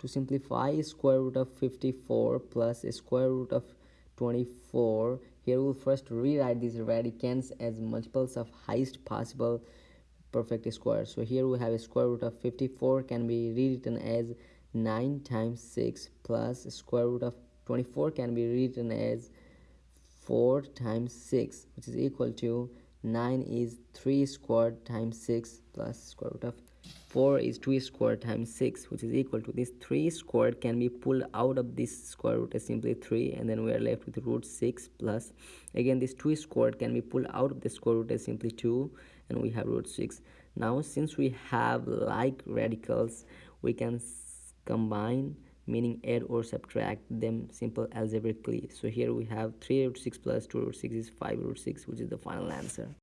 to simplify square root of 54 plus square root of 24 here we'll first rewrite these radicands as multiples of highest possible perfect square. So here we have a square root of 54 can be rewritten as 9 times 6 plus square root of 24 can be written as 4 times 6 which is equal to 9 is 3 squared times 6 plus square root of 4 is 2 squared times 6 which is equal to this 3 squared can be pulled out of this square root as simply 3 and then we are left with root 6 plus. Again this 2 squared can be pulled out of the square root as simply 2 and we have root 6 now since we have like radicals we can combine meaning add or subtract them simple algebraically. So here we have 3 root 6 plus 2 root 6 is 5 root 6 which is the final answer